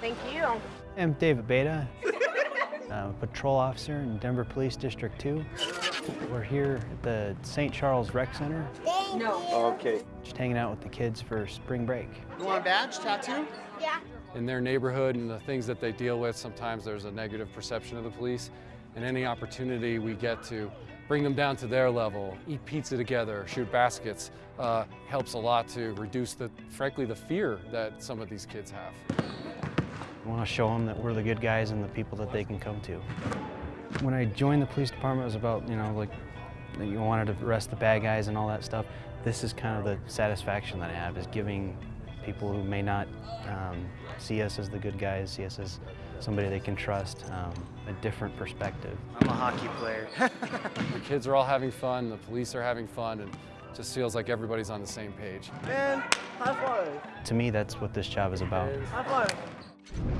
Thank you. I'm David Beta, I'm a patrol officer in Denver Police District 2. We're here at the St. Charles Rec Center, No. Okay. just hanging out with the kids for spring break. You want a badge, tattoo? Yeah. in their neighborhood and the things that they deal with, sometimes there's a negative perception of the police. And any opportunity we get to bring them down to their level, eat pizza together, shoot baskets, uh, helps a lot to reduce the, frankly, the fear that some of these kids have. I want to show them that we're the good guys and the people that they can come to. When I joined the police department, it was about, you know, like, you wanted to arrest the bad guys and all that stuff. This is kind of the satisfaction that I have, is giving people who may not um, see us as the good guys, see us as somebody they can trust, um, a different perspective. I'm a hockey player. The kids are all having fun, the police are having fun, and it just feels like everybody's on the same page. Man, high five. To me, that's what this job is about. High five you